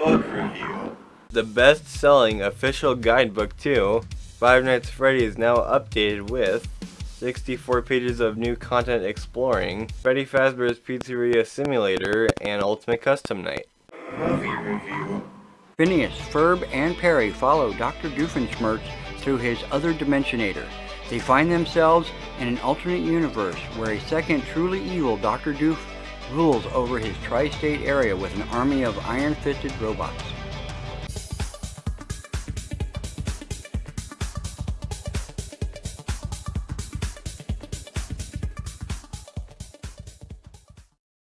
the best-selling official guidebook to Five Nights at Freddy is now updated with 64 pages of new content exploring Freddy Fazbear's Pizzeria Simulator and Ultimate Custom Night. Movie review. Phineas, Ferb, and Perry follow Dr. Doofenshmirtz through his other Dimensionator. They find themselves in an alternate universe where a second truly evil Dr. Doof rules over his tri-state area with an army of iron-fisted robots.